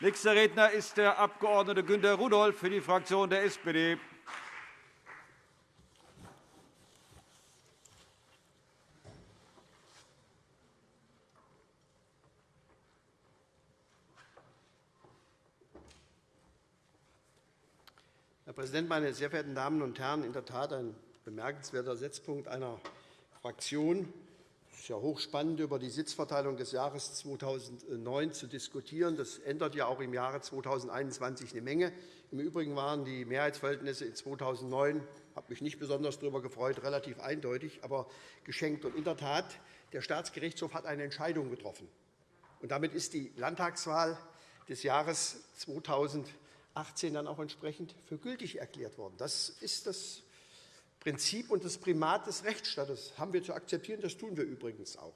Nächster Redner ist der Abg. Günter Rudolph für die Fraktion der SPD. Herr Präsident, meine sehr verehrten Damen und Herren! In der Tat ein bemerkenswerter Setzpunkt einer Fraktion, ist ja hochspannend, über die Sitzverteilung des Jahres 2009 zu diskutieren. Das ändert ja auch im Jahre 2021 eine Menge. Im Übrigen waren die Mehrheitsverhältnisse in 2009 ich habe mich nicht besonders darüber gefreut, relativ eindeutig, aber geschenkt. Und in der Tat, der Staatsgerichtshof hat eine Entscheidung getroffen. Und damit ist die Landtagswahl des Jahres 2018 dann auch entsprechend für gültig erklärt worden. Das ist das Prinzip und das Primat des Rechtsstaates haben wir zu akzeptieren. Das tun wir übrigens auch.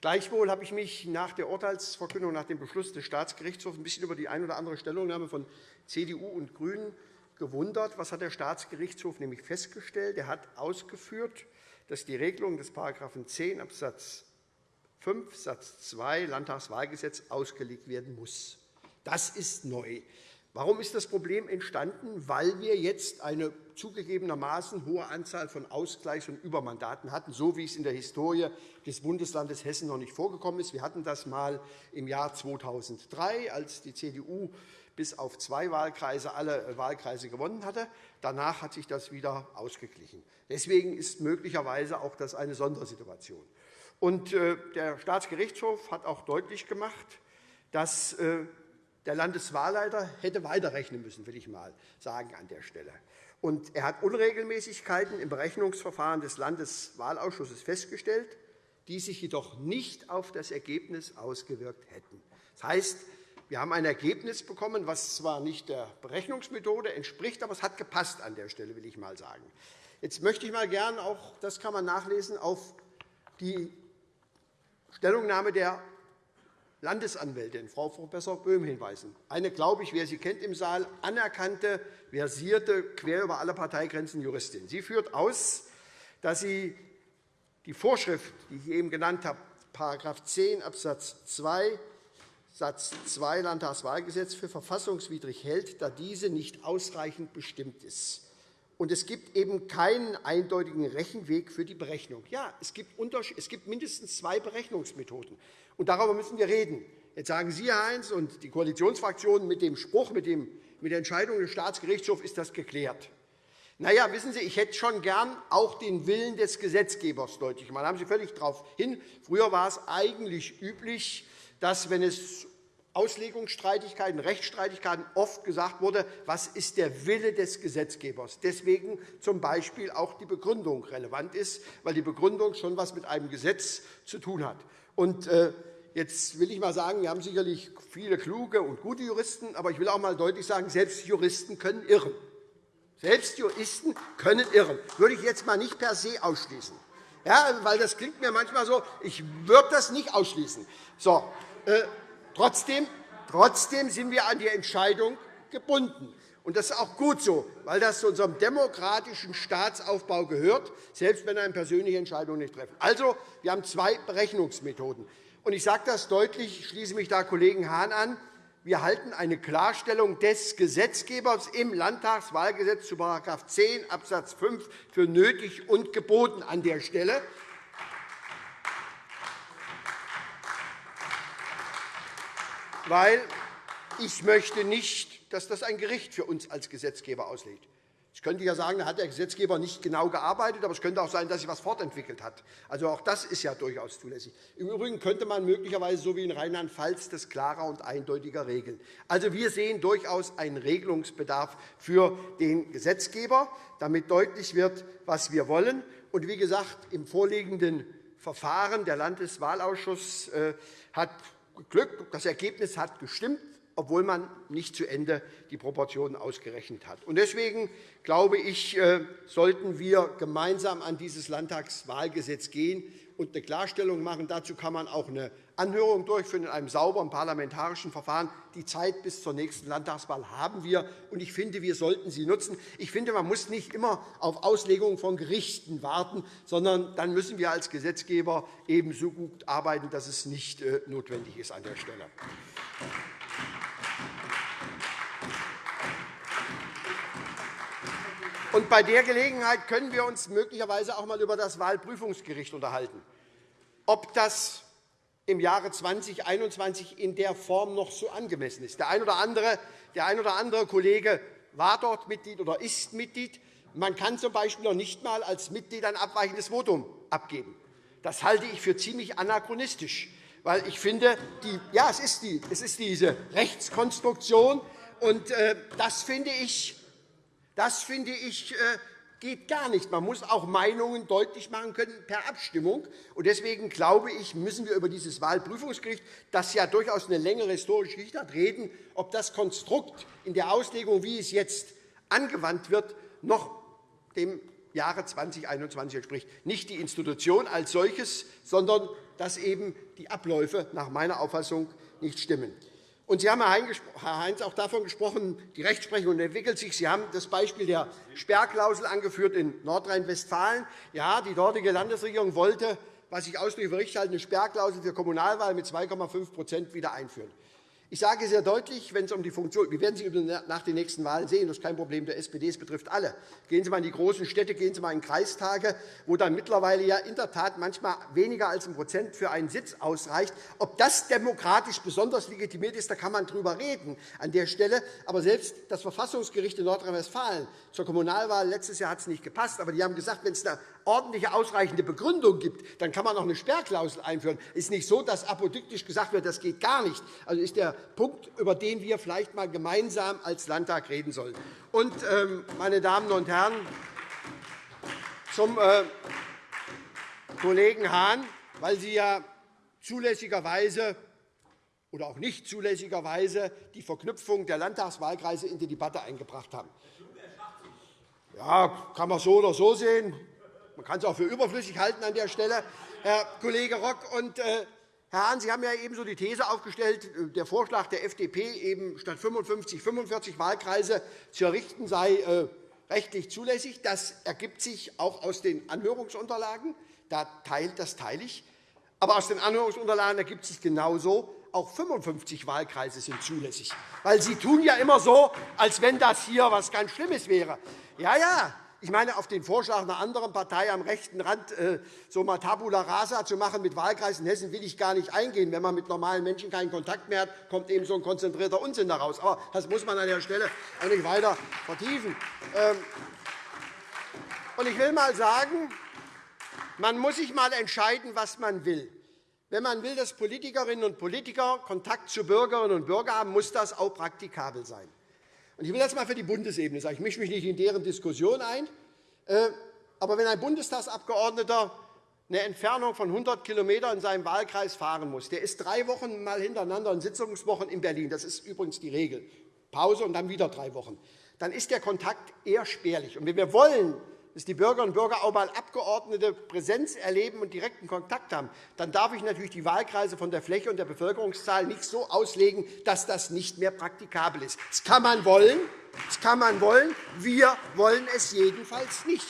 Gleichwohl habe ich mich nach der Urteilsverkündung, nach dem Beschluss des Staatsgerichtshofs ein bisschen über die ein oder andere Stellungnahme von CDU und GRÜNEN gewundert. Was hat der Staatsgerichtshof nämlich festgestellt? Er hat ausgeführt, dass die Regelung des § 10 Abs. 5 Satz 2 Landtagswahlgesetz ausgelegt werden muss. Das ist neu. Warum ist das Problem entstanden? Weil wir jetzt eine zugegebenermaßen hohe Anzahl von Ausgleichs- und Übermandaten hatten, so wie es in der Historie des Bundeslandes Hessen noch nicht vorgekommen ist. Wir hatten das einmal im Jahr 2003, als die CDU bis auf zwei Wahlkreise alle Wahlkreise gewonnen hatte. Danach hat sich das wieder ausgeglichen. Deswegen ist möglicherweise auch das eine Sondersituation. Und äh, der Staatsgerichtshof hat auch deutlich gemacht, dass äh, der Landeswahlleiter hätte weiterrechnen müssen, will ich mal sagen an der Stelle. Und er hat Unregelmäßigkeiten im Berechnungsverfahren des Landeswahlausschusses festgestellt, die sich jedoch nicht auf das Ergebnis ausgewirkt hätten. Das heißt, wir haben ein Ergebnis bekommen, das zwar nicht der Berechnungsmethode entspricht, aber es hat gepasst an der Stelle, will ich mal sagen. Jetzt möchte ich mal gerne auch, das kann man nachlesen, auf die Stellungnahme der Landesanwältin, Frau Prof. Böhm, hinweisen. Eine, glaube ich, wer sie kennt im Saal, anerkannte, versierte, quer über alle Parteigrenzen Juristin. Sie führt aus, dass sie die Vorschrift, die ich eben genannt habe, § 10 Abs. 2 Satz 2 Landtagswahlgesetz für verfassungswidrig hält, da diese nicht ausreichend bestimmt ist. Und es gibt eben keinen eindeutigen Rechenweg für die Berechnung. Ja, es gibt mindestens zwei Berechnungsmethoden. Und darüber müssen wir reden. Jetzt sagen Sie, Herr Heinz, und die Koalitionsfraktionen mit dem Spruch, mit, dem, mit der Entscheidung des Staatsgerichtshofs ist das geklärt. Na ja, wissen Sie, ich hätte schon gern auch den Willen des Gesetzgebers deutlich gemacht. Da haben Sie völlig darauf hin. Früher war es eigentlich üblich, dass, wenn es Auslegungsstreitigkeiten, Rechtsstreitigkeiten oft gesagt wurde, was ist der Wille des Gesetzgebers. Deswegen z. B. auch die Begründung relevant ist, weil die Begründung schon etwas mit einem Gesetz zu tun hat. Und, äh, Jetzt will ich mal sagen, wir haben sicherlich viele kluge und gute Juristen, aber ich will auch einmal deutlich sagen, selbst Juristen können irren. Selbst Juristen können irren. Das würde ich jetzt einmal nicht per se ausschließen. Ja, weil das klingt mir manchmal so, ich würde das nicht ausschließen. So, äh, trotzdem, trotzdem sind wir an die Entscheidung gebunden. Und das ist auch gut so, weil das zu unserem demokratischen Staatsaufbau gehört, selbst wenn eine persönliche Entscheidung nicht treffen. Also, wir haben zwei Berechnungsmethoden. Und ich sage das deutlich, ich schließe mich da Kollegen Hahn an. Wir halten eine Klarstellung des Gesetzgebers im Landtagswahlgesetz zu § 10 Abs. 5 für nötig und geboten an der Stelle. Weil ich möchte nicht dass das ein Gericht für uns als Gesetzgeber auslegt. Ich könnte ja sagen, da hat der Gesetzgeber nicht genau gearbeitet, aber es könnte auch sein, dass sich etwas fortentwickelt hat. Also auch das ist ja durchaus zulässig. Im Übrigen könnte man möglicherweise, so wie in Rheinland-Pfalz, das klarer und eindeutiger regeln. Also wir sehen durchaus einen Regelungsbedarf für den Gesetzgeber, damit deutlich wird, was wir wollen. Und wie gesagt, im vorliegenden Verfahren der Landeswahlausschuss äh, hat Glück, das Ergebnis hat gestimmt obwohl man nicht zu Ende die Proportionen ausgerechnet hat. Deswegen glaube ich, äh, sollten wir gemeinsam an dieses Landtagswahlgesetz gehen und eine Klarstellung machen. Dazu kann man auch eine Anhörung durchführen in einem sauberen parlamentarischen Verfahren. Die Zeit bis zur nächsten Landtagswahl haben wir, und ich finde, wir sollten sie nutzen. Ich finde, man muss nicht immer auf Auslegungen von Gerichten warten, sondern dann müssen wir als Gesetzgeber ebenso gut arbeiten, dass es nicht äh, notwendig ist an der Stelle. Und bei der Gelegenheit können wir uns möglicherweise auch einmal über das Wahlprüfungsgericht unterhalten, ob das im Jahre 2021 in der Form noch so angemessen ist. Der ein oder andere, der ein oder andere Kollege war dort Mitglied oder ist Mitglied. Man kann z. B. noch nicht einmal als Mitglied ein abweichendes Votum abgeben. Das halte ich für ziemlich anachronistisch, weil ich finde, die, ja, es, ist die, es ist diese Rechtskonstruktion, und äh, das finde ich, das finde ich äh, geht gar nicht. Man muss auch Meinungen deutlich machen können per Abstimmung. Und deswegen glaube ich, müssen wir über dieses Wahlprüfungsgericht, das ja durchaus eine längere historische Geschichte hat, reden, ob das Konstrukt in der Auslegung, wie es jetzt angewandt wird, noch dem Jahre 2021 entspricht. Nicht die Institution als solches, sondern dass eben die Abläufe nach meiner Auffassung nicht stimmen. Und Sie haben, Herr Heinz, auch davon gesprochen, die Rechtsprechung entwickelt sich. Sie haben das Beispiel der Sperrklausel angeführt in Nordrhein-Westfalen. Ja, die dortige Landesregierung wollte, was ich ausdrücklich für richtig halte, eine Sperrklausel für Kommunalwahlen mit 2,5% wieder einführen. Ich sage sehr deutlich, wenn es um die Funktion Wir werden Sie nach den nächsten Wahlen sehen, das ist kein Problem der SPD, es betrifft alle. Gehen Sie einmal in die großen Städte, gehen Sie einmal in Kreistage, wo dann mittlerweile ja in der Tat manchmal weniger als ein Prozent für einen Sitz ausreicht. Ob das demokratisch besonders legitimiert ist, da kann man darüber reden an der Stelle. Aber selbst das Verfassungsgericht in Nordrhein-Westfalen zur Kommunalwahl letztes Jahr hat es nicht gepasst, aber die haben gesagt, wenn es eine ordentliche, ausreichende Begründung gibt, dann kann man auch eine Sperrklausel einführen. Es ist nicht so, dass apodiktisch gesagt wird, das geht gar nicht. Also ist der Punkt, über den wir vielleicht einmal gemeinsam als Landtag reden sollen. Und, ähm, meine Damen und Herren, zum äh, Kollegen Hahn, weil Sie ja zulässigerweise oder auch nicht zulässigerweise die Verknüpfung der Landtagswahlkreise in die Debatte eingebracht haben. Ja, kann man so oder so sehen. Man kann es auch für überflüssig halten an der Stelle, Herr Kollege Rock. Und, äh, Herr Hahn, Sie haben ja ebenso die These aufgestellt, äh, der Vorschlag der FDP, eben statt 55 45 Wahlkreise zu errichten, sei äh, rechtlich zulässig. Das ergibt sich auch aus den Anhörungsunterlagen. Das teile ich. Aber aus den Anhörungsunterlagen ergibt sich genauso, auch 55 Wahlkreise sind zulässig. Weil Sie tun ja immer so, als wenn das hier etwas ganz Schlimmes wäre. Ja, ja, ich meine, auf den Vorschlag einer anderen Partei am rechten Rand äh, so mal Tabula rasa zu machen mit Wahlkreisen in Hessen will ich gar nicht eingehen. Wenn man mit normalen Menschen keinen Kontakt mehr hat, kommt eben so ein konzentrierter Unsinn daraus. Aber das muss man an der Stelle auch nicht weiter vertiefen. Ähm, ich will einmal sagen, man muss sich einmal entscheiden, was man will. Wenn man will, dass Politikerinnen und Politiker Kontakt zu Bürgerinnen und Bürgern haben, muss das auch praktikabel sein. Ich will das einmal für die Bundesebene sagen. Ich mische mich nicht in deren Diskussion ein. Äh, aber wenn ein Bundestagsabgeordneter eine Entfernung von 100 km in seinem Wahlkreis fahren muss, der ist drei Wochen mal hintereinander in Sitzungswochen in Berlin. Das ist übrigens die Regel. Pause und dann wieder drei Wochen. Dann ist der Kontakt eher spärlich. Und wenn wir wollen, dass die Bürgerinnen und Bürger auch einmal Abgeordnete Präsenz erleben und direkten Kontakt haben, dann darf ich natürlich die Wahlkreise von der Fläche und der Bevölkerungszahl nicht so auslegen, dass das nicht mehr praktikabel ist. Das kann man wollen. Das kann man wollen. Wir wollen es jedenfalls nicht.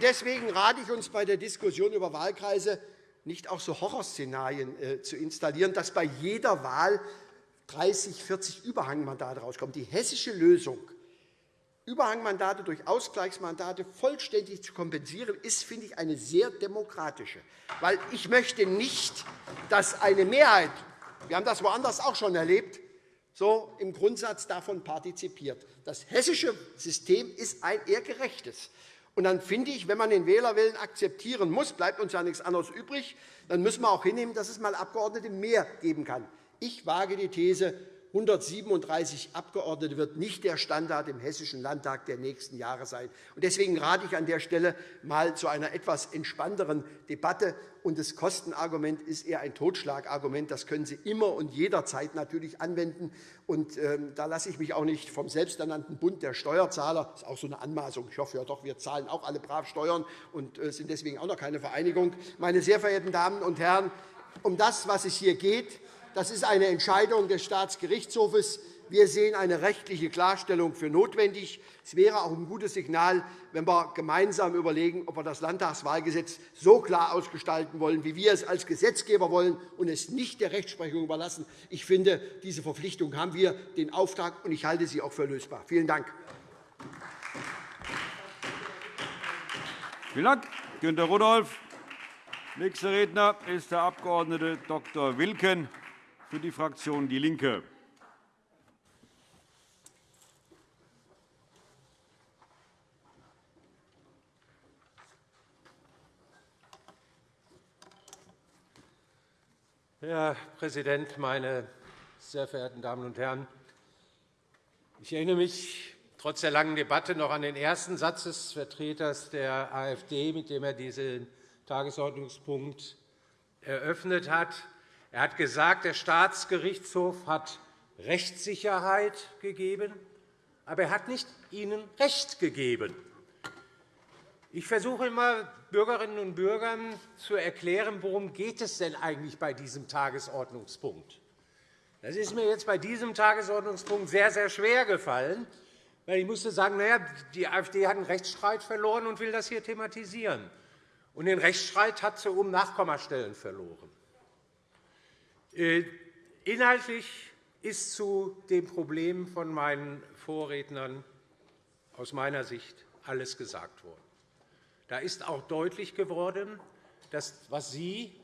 Deswegen rate ich uns bei der Diskussion über Wahlkreise, nicht auch so Horrorszenarien äh, zu installieren, dass bei jeder Wahl 30, 40 Überhangmandate rauskommen. Die hessische Lösung Überhangmandate durch Ausgleichsmandate vollständig zu kompensieren, ist, finde ich, eine sehr demokratische. Weil ich möchte nicht, dass eine Mehrheit, wir haben das woanders auch schon erlebt, so im Grundsatz davon partizipiert. Das hessische System ist ein eher gerechtes. Und dann finde ich, wenn man den Wählerwillen akzeptieren muss, bleibt uns ja nichts anderes übrig, dann müssen wir auch hinnehmen, dass es mal Abgeordnete mehr geben kann. Ich wage die These, 137 Abgeordnete wird nicht der Standard im Hessischen Landtag der nächsten Jahre sein. Deswegen rate ich an der Stelle mal zu einer etwas entspannteren Debatte. Das Kostenargument ist eher ein Totschlagargument. Das können Sie immer und jederzeit natürlich anwenden. Ähm, da lasse ich mich auch nicht vom selbsternannten Bund der Steuerzahler, das ist auch so eine Anmaßung, ich hoffe ja doch, wir zahlen auch alle brav Steuern und äh, sind deswegen auch noch keine Vereinigung. Meine sehr verehrten Damen und Herren, um das, was es hier geht, das ist eine Entscheidung des Staatsgerichtshofes. Wir sehen eine rechtliche Klarstellung für notwendig. Es wäre auch ein gutes Signal, wenn wir gemeinsam überlegen, ob wir das Landtagswahlgesetz so klar ausgestalten wollen, wie wir es als Gesetzgeber wollen, und es nicht der Rechtsprechung überlassen. Ich finde, diese Verpflichtung haben wir den Auftrag, und ich halte sie auch für lösbar. Vielen Dank. Vielen Dank, Günter Rudolph. Nächster Redner ist der Abg. Dr. Wilken für die Fraktion DIE LINKE. Herr Präsident, meine sehr verehrten Damen und Herren! Ich erinnere mich trotz der langen Debatte noch an den ersten Satz des Vertreters der AfD, mit dem er diesen Tagesordnungspunkt eröffnet hat. Er hat gesagt, der Staatsgerichtshof hat Rechtssicherheit gegeben, aber er hat nicht Ihnen Recht gegeben. Ich versuche immer, Bürgerinnen und Bürgern zu erklären, worum geht es denn eigentlich bei diesem Tagesordnungspunkt. Das ist mir jetzt bei diesem Tagesordnungspunkt sehr, sehr schwer gefallen, weil ich musste sagen, naja, die AfD hat einen Rechtsstreit verloren und will das hier thematisieren. Und den Rechtsstreit hat sie um Nachkommastellen verloren. Äh, inhaltlich ist zu dem Problem von meinen Vorrednern aus meiner Sicht alles gesagt worden. Da ist auch deutlich geworden, dass, was Sie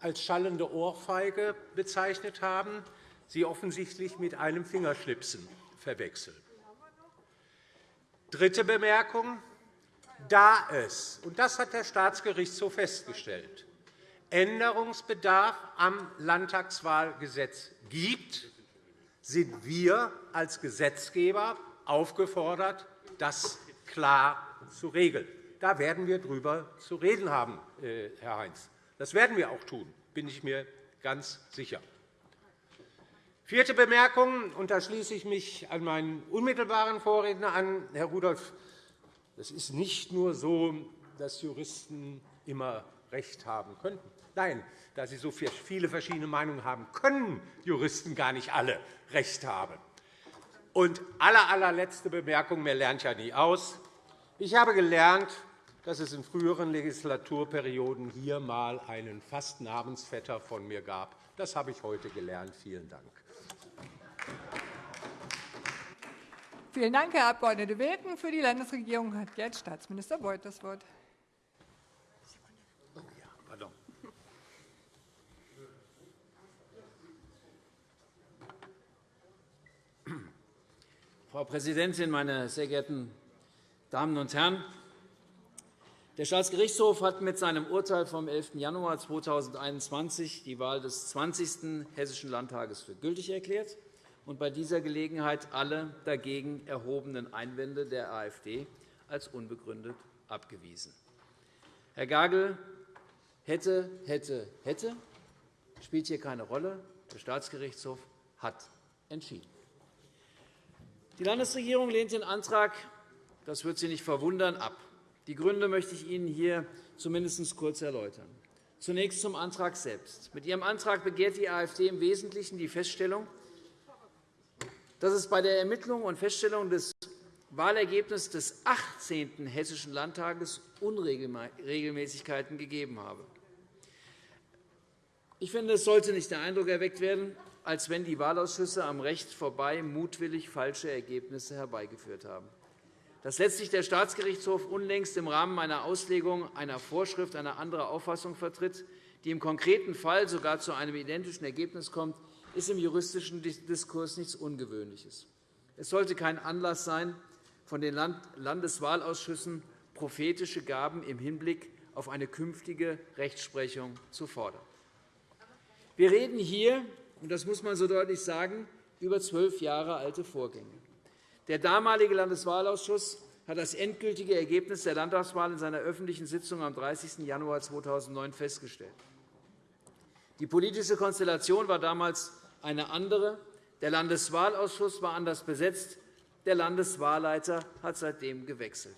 als schallende Ohrfeige bezeichnet haben, Sie offensichtlich mit einem Fingerschnipsen verwechseln. Dritte Bemerkung. Da es, und das hat der Staatsgerichtshof festgestellt, Änderungsbedarf am Landtagswahlgesetz gibt, sind wir als Gesetzgeber aufgefordert, das klar zu regeln. Da werden wir darüber zu reden haben, äh, Herr Heinz. Das werden wir auch tun, bin ich mir ganz sicher. Vierte Bemerkung, und da schließe ich mich an meinen unmittelbaren Vorredner an, Herr Rudolph. Es ist nicht nur so, dass Juristen immer Recht haben könnten. Nein, da sie so viele verschiedene Meinungen haben, können Juristen gar nicht alle Recht haben. Und aller, allerletzte Bemerkung, mehr lernt ja nie aus. Ich habe gelernt, dass es in früheren Legislaturperioden hier einmal einen fast Namensvetter von mir gab. Das habe ich heute gelernt. Vielen Dank. Vielen Dank, Herr Abg. Wilken. Für die Landesregierung hat jetzt Staatsminister Beuth das Wort. Frau Präsidentin, meine sehr geehrten Damen und Herren! Der Staatsgerichtshof hat mit seinem Urteil vom 11. Januar 2021 die Wahl des 20. Hessischen Landtages für gültig erklärt und bei dieser Gelegenheit alle dagegen erhobenen Einwände der AfD als unbegründet abgewiesen. Herr Gagel, hätte, hätte, hätte, spielt hier keine Rolle. Der Staatsgerichtshof hat entschieden. Die Landesregierung lehnt den Antrag, das wird Sie nicht verwundern, ab. Die Gründe möchte ich Ihnen hier zumindest kurz erläutern. Zunächst zum Antrag selbst. Mit Ihrem Antrag begehrt die AfD im Wesentlichen die Feststellung, dass es bei der Ermittlung und Feststellung des Wahlergebnisses des 18. Hessischen Landtages Unregelmäßigkeiten gegeben habe. Ich finde, es sollte nicht der Eindruck erweckt werden, als wenn die Wahlausschüsse am Recht vorbei mutwillig falsche Ergebnisse herbeigeführt haben dass letztlich der Staatsgerichtshof unlängst im Rahmen einer Auslegung einer Vorschrift eine andere Auffassung vertritt, die im konkreten Fall sogar zu einem identischen Ergebnis kommt, ist im juristischen Diskurs nichts Ungewöhnliches. Es sollte kein Anlass sein, von den Landeswahlausschüssen prophetische Gaben im Hinblick auf eine künftige Rechtsprechung zu fordern. Wir reden hier, und das muss man so deutlich sagen, über zwölf Jahre alte Vorgänge. Der damalige Landeswahlausschuss hat das endgültige Ergebnis der Landtagswahl in seiner öffentlichen Sitzung am 30. Januar 2009 festgestellt. Die politische Konstellation war damals eine andere. Der Landeswahlausschuss war anders besetzt. Der Landeswahlleiter hat seitdem gewechselt.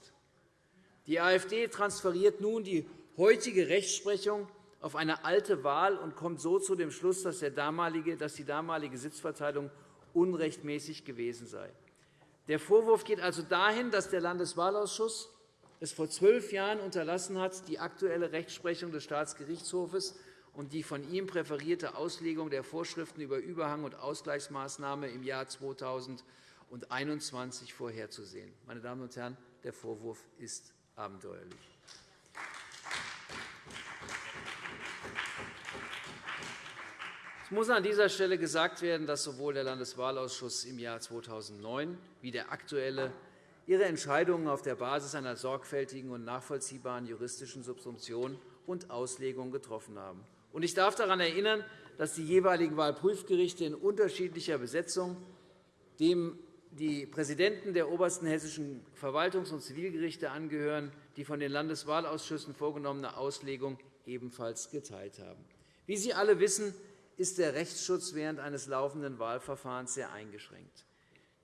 Die AfD transferiert nun die heutige Rechtsprechung auf eine alte Wahl und kommt so zu dem Schluss, dass die damalige Sitzverteilung unrechtmäßig gewesen sei. Der Vorwurf geht also dahin, dass der Landeswahlausschuss es vor zwölf Jahren unterlassen hat, die aktuelle Rechtsprechung des Staatsgerichtshofes und die von ihm präferierte Auslegung der Vorschriften über Überhang- und Ausgleichsmaßnahme im Jahr 2021 vorherzusehen. Meine Damen und Herren, der Vorwurf ist abenteuerlich. Muss an dieser Stelle gesagt werden, dass sowohl der Landeswahlausschuss im Jahr 2009 wie der aktuelle ihre Entscheidungen auf der Basis einer sorgfältigen und nachvollziehbaren juristischen Subsumption und Auslegung getroffen haben. Ich darf daran erinnern, dass die jeweiligen Wahlprüfgerichte in unterschiedlicher Besetzung dem die Präsidenten der obersten hessischen Verwaltungs- und Zivilgerichte angehören, die von den Landeswahlausschüssen vorgenommene Auslegung ebenfalls geteilt haben. Wie Sie alle wissen, ist der Rechtsschutz während eines laufenden Wahlverfahrens sehr eingeschränkt.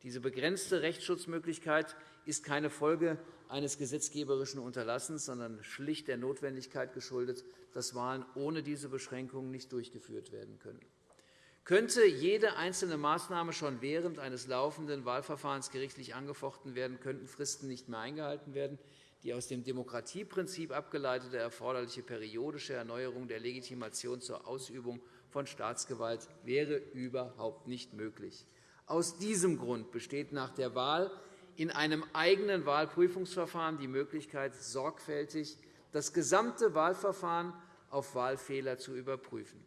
Diese begrenzte Rechtsschutzmöglichkeit ist keine Folge eines gesetzgeberischen Unterlassens, sondern schlicht der Notwendigkeit geschuldet, dass Wahlen ohne diese Beschränkungen nicht durchgeführt werden können. Könnte jede einzelne Maßnahme schon während eines laufenden Wahlverfahrens gerichtlich angefochten werden, könnten Fristen nicht mehr eingehalten werden. Die aus dem Demokratieprinzip abgeleitete erforderliche periodische Erneuerung der Legitimation zur Ausübung von Staatsgewalt wäre überhaupt nicht möglich. Aus diesem Grund besteht nach der Wahl in einem eigenen Wahlprüfungsverfahren die Möglichkeit, sorgfältig das gesamte Wahlverfahren auf Wahlfehler zu überprüfen.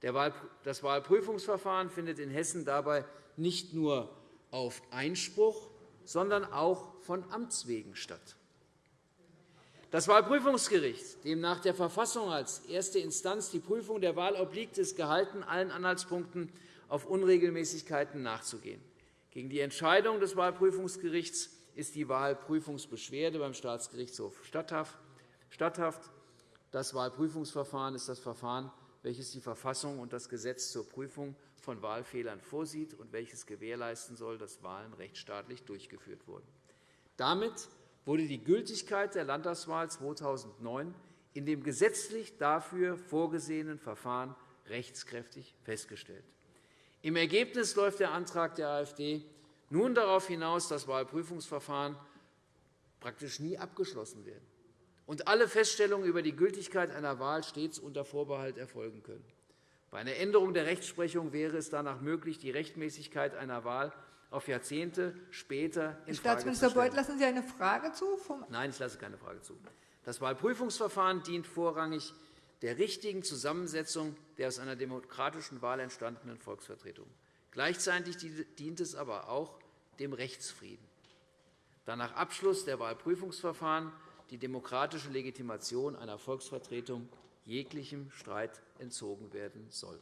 Das Wahlprüfungsverfahren findet in Hessen dabei nicht nur auf Einspruch, sondern auch von Amts wegen statt. Das Wahlprüfungsgericht, dem nach der Verfassung als erste Instanz die Prüfung der Wahl obliegt, ist gehalten, allen Anhaltspunkten auf Unregelmäßigkeiten nachzugehen. Gegen die Entscheidung des Wahlprüfungsgerichts ist die Wahlprüfungsbeschwerde beim Staatsgerichtshof statthaft. Das Wahlprüfungsverfahren ist das Verfahren, welches die Verfassung und das Gesetz zur Prüfung von Wahlfehlern vorsieht und welches gewährleisten soll, dass Wahlen rechtsstaatlich durchgeführt wurden. Damit wurde die Gültigkeit der Landtagswahl 2009 in dem gesetzlich dafür vorgesehenen Verfahren rechtskräftig festgestellt. Im Ergebnis läuft der Antrag der AfD nun darauf hinaus, dass Wahlprüfungsverfahren praktisch nie abgeschlossen werden und alle Feststellungen über die Gültigkeit einer Wahl stets unter Vorbehalt erfolgen können. Bei einer Änderung der Rechtsprechung wäre es danach möglich, die Rechtmäßigkeit einer Wahl auf Jahrzehnte später in Staatsminister Beuth, lassen Sie eine Frage zu? Nein, ich lasse keine Frage zu. Das Wahlprüfungsverfahren dient vorrangig der richtigen Zusammensetzung der aus einer demokratischen Wahl entstandenen Volksvertretung. Gleichzeitig dient es aber auch dem Rechtsfrieden, da nach Abschluss der Wahlprüfungsverfahren die demokratische Legitimation einer Volksvertretung jeglichem Streit entzogen werden soll.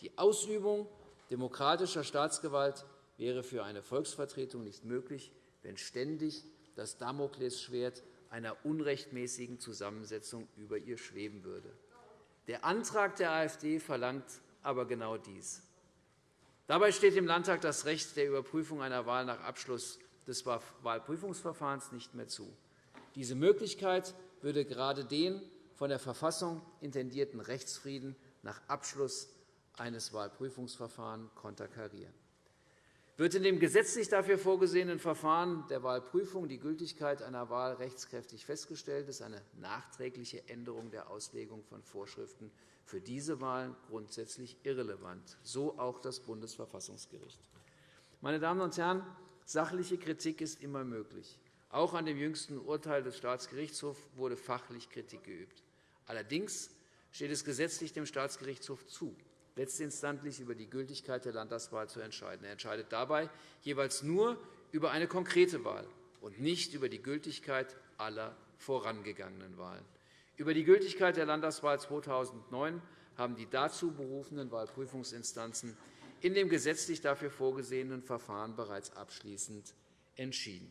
Die Ausübung demokratischer Staatsgewalt wäre für eine Volksvertretung nicht möglich, wenn ständig das Damoklesschwert einer unrechtmäßigen Zusammensetzung über ihr schweben würde. Der Antrag der AfD verlangt aber genau dies. Dabei steht dem Landtag das Recht der Überprüfung einer Wahl nach Abschluss des Wahlprüfungsverfahrens nicht mehr zu. Diese Möglichkeit würde gerade den von der Verfassung intendierten Rechtsfrieden nach Abschluss eines Wahlprüfungsverfahrens konterkarieren. Wird in dem gesetzlich dafür vorgesehenen Verfahren der Wahlprüfung die Gültigkeit einer Wahl rechtskräftig festgestellt, ist eine nachträgliche Änderung der Auslegung von Vorschriften für diese Wahlen grundsätzlich irrelevant, so auch das Bundesverfassungsgericht. Meine Damen und Herren, sachliche Kritik ist immer möglich. Auch an dem jüngsten Urteil des Staatsgerichtshofs wurde fachlich Kritik geübt. Allerdings steht es gesetzlich dem Staatsgerichtshof zu, letztinstantlich über die Gültigkeit der Landtagswahl zu entscheiden. Er entscheidet dabei jeweils nur über eine konkrete Wahl und nicht über die Gültigkeit aller vorangegangenen Wahlen. Über die Gültigkeit der Landtagswahl 2009 haben die dazu berufenen Wahlprüfungsinstanzen in dem gesetzlich dafür vorgesehenen Verfahren bereits abschließend entschieden.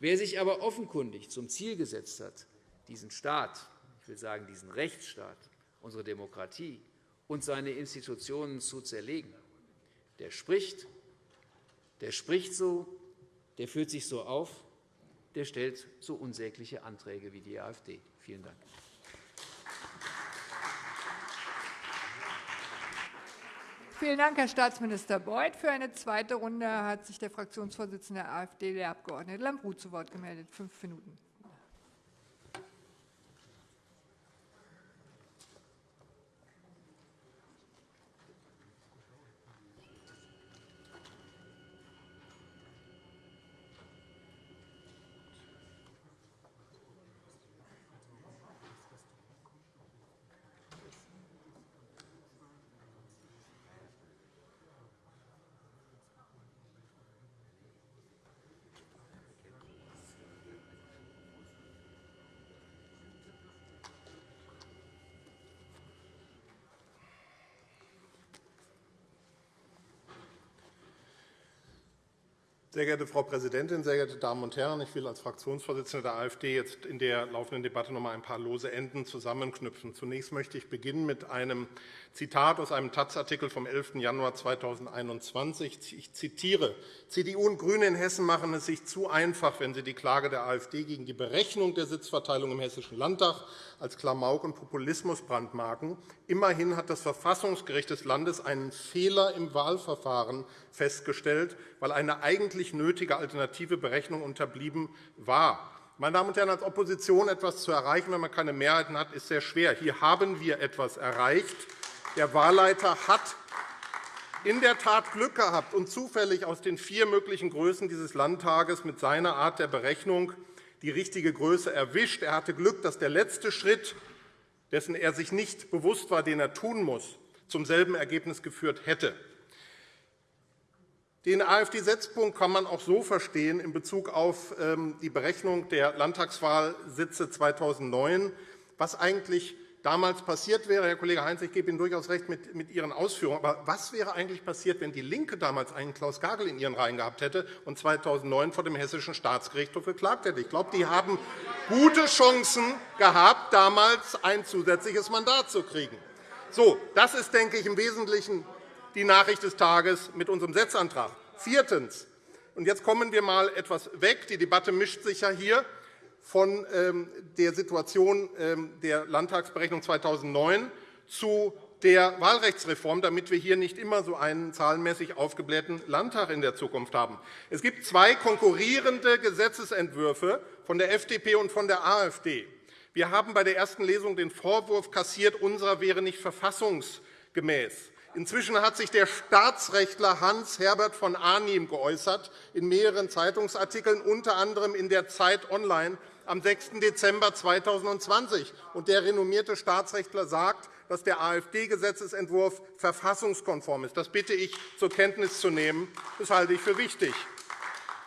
Wer sich aber offenkundig zum Ziel gesetzt hat, diesen Staat, ich will sagen diesen Rechtsstaat, unsere Demokratie und seine Institutionen zu zerlegen. Der spricht, der spricht so, der führt sich so auf, der stellt so unsägliche Anträge wie die AfD. Vielen Dank. Vielen Dank, Herr Staatsminister Beuth. Für eine zweite Runde hat sich der Fraktionsvorsitzende der AfD, der Abg. Lambrou, zu Wort gemeldet. Fünf Minuten. Sehr geehrte Frau Präsidentin, sehr geehrte Damen und Herren! Ich will als Fraktionsvorsitzender der AfD jetzt in der laufenden Debatte noch einmal ein paar lose Enden zusammenknüpfen. Zunächst möchte ich beginnen mit einem Zitat aus einem Taz-Artikel vom 11. Januar 2021. Ich zitiere. CDU und GRÜNE in Hessen machen es sich zu einfach, wenn sie die Klage der AfD gegen die Berechnung der Sitzverteilung im Hessischen Landtag als Klamauk und Populismus brandmarken. Immerhin hat das Verfassungsgericht des Landes einen Fehler im Wahlverfahren festgestellt, weil eine eigentlich nötige alternative Berechnung unterblieben war. Meine Damen und Herren, als Opposition etwas zu erreichen, wenn man keine Mehrheiten hat, ist sehr schwer. Hier haben wir etwas erreicht. Der Wahlleiter hat in der Tat Glück gehabt und zufällig aus den vier möglichen Größen dieses Landtages mit seiner Art der Berechnung die richtige Größe erwischt. Er hatte Glück, dass der letzte Schritt, dessen er sich nicht bewusst war, den er tun muss, zum selben Ergebnis geführt hätte. Den AfD-Setzpunkt kann man auch so verstehen in Bezug auf ähm, die Berechnung der Landtagswahlsitze 2009, was eigentlich damals passiert wäre. Herr Kollege Heinz, ich gebe Ihnen durchaus recht mit Ihren Ausführungen. Aber was wäre eigentlich passiert, wenn DIE LINKE damals einen Klaus Gagel in ihren Reihen gehabt hätte und 2009 vor dem Hessischen Staatsgerichtshof geklagt hätte? Ich glaube, die haben gute Chancen gehabt, damals ein zusätzliches Mandat zu kriegen. So, das ist, denke ich, im Wesentlichen die Nachricht des Tages mit unserem Setzantrag. Viertens. Und jetzt kommen wir einmal etwas weg. Die Debatte mischt sich ja hier von ähm, der Situation ähm, der Landtagsberechnung 2009 zu der Wahlrechtsreform, damit wir hier nicht immer so einen zahlenmäßig aufgeblähten Landtag in der Zukunft haben. Es gibt zwei konkurrierende Gesetzentwürfe von der FDP und von der AfD. Wir haben bei der ersten Lesung den Vorwurf kassiert, unserer wäre nicht verfassungsgemäß. Inzwischen hat sich der Staatsrechtler Hans-Herbert von Arnim geäußert, in mehreren Zeitungsartikeln, unter anderem in der Zeit Online am 6. Dezember 2020. Der renommierte Staatsrechtler sagt, dass der AfD-Gesetzentwurf verfassungskonform ist. Das bitte ich zur Kenntnis zu nehmen. Das halte ich für wichtig.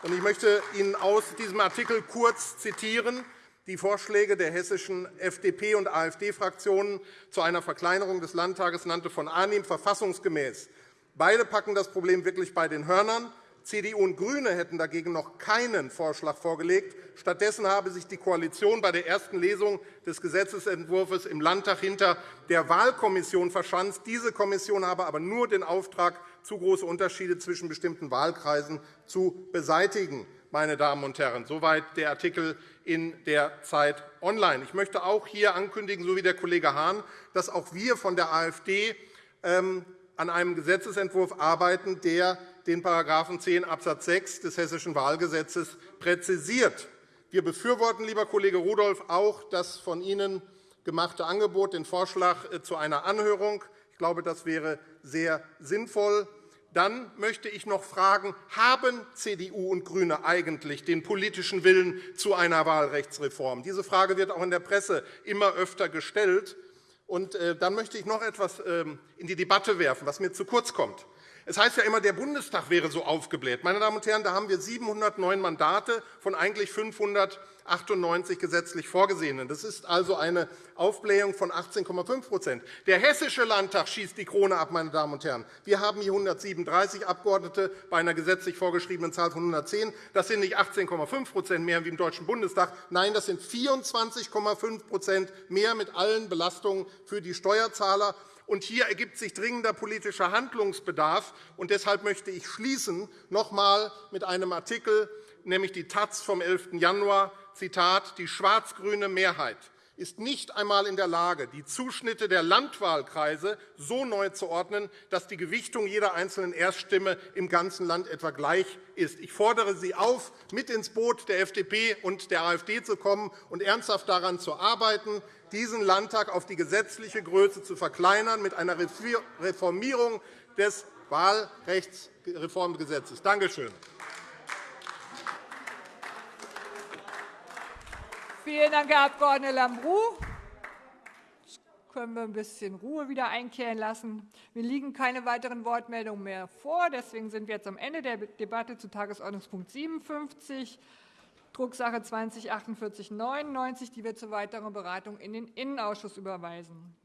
Ich möchte Ihnen aus diesem Artikel kurz zitieren die Vorschläge der hessischen FDP- und AfD-Fraktionen zu einer Verkleinerung des Landtages nannte von Arnim verfassungsgemäß. Beide packen das Problem wirklich bei den Hörnern. CDU und GRÜNE hätten dagegen noch keinen Vorschlag vorgelegt. Stattdessen habe sich die Koalition bei der ersten Lesung des Gesetzentwurfs im Landtag hinter der Wahlkommission verschanzt. Diese Kommission habe aber nur den Auftrag, zu große Unterschiede zwischen bestimmten Wahlkreisen zu beseitigen. Meine Damen und Herren, soweit der Artikel in der Zeit Online. Ich möchte auch hier ankündigen, so wie der Kollege Hahn, dass auch wir von der AfD ähm, an einem Gesetzentwurf arbeiten, der den § 10 Abs. 6 des Hessischen Wahlgesetzes präzisiert. Wir befürworten, lieber Kollege Rudolph, auch das von Ihnen gemachte Angebot, den Vorschlag äh, zu einer Anhörung. Ich glaube, das wäre sehr sinnvoll. Dann möchte ich noch fragen, haben CDU und GRÜNE eigentlich den politischen Willen zu einer Wahlrechtsreform? Diese Frage wird auch in der Presse immer öfter gestellt. Und äh, dann möchte ich noch etwas ähm, in die Debatte werfen, was mir zu kurz kommt. Es heißt ja immer, der Bundestag wäre so aufgebläht. Meine Damen und Herren, da haben wir 709 Mandate von eigentlich 598 gesetzlich vorgesehenen. Das ist also eine Aufblähung von 18,5% Der Hessische Landtag schießt die Krone ab. Meine Damen und Herren. Wir haben hier 137 Abgeordnete bei einer gesetzlich vorgeschriebenen Zahl von 110. Das sind nicht 18,5% mehr wie im Deutschen Bundestag. Nein, das sind 24,5% mehr mit allen Belastungen für die Steuerzahler. Und hier ergibt sich dringender politischer Handlungsbedarf. Und deshalb möchte ich schließen noch einmal mit einem Artikel, nämlich die Taz vom 11. Januar, Zitat, die schwarz-grüne Mehrheit ist nicht einmal in der Lage, die Zuschnitte der Landwahlkreise so neu zu ordnen, dass die Gewichtung jeder einzelnen Erststimme im ganzen Land etwa gleich ist. Ich fordere Sie auf, mit ins Boot der FDP und der AfD zu kommen und ernsthaft daran zu arbeiten, diesen Landtag auf die gesetzliche Größe zu verkleinern mit einer Reformierung des Wahlrechtsreformgesetzes. Danke schön. Vielen Dank, Herr Abg. Lambrou. Jetzt können wir ein bisschen Ruhe wieder einkehren lassen. Mir liegen keine weiteren Wortmeldungen mehr vor. Deswegen sind wir jetzt am Ende der Debatte zu Tagesordnungspunkt 57. Drucksache 20 4899, die wir zur weiteren Beratung in den Innenausschuss überweisen.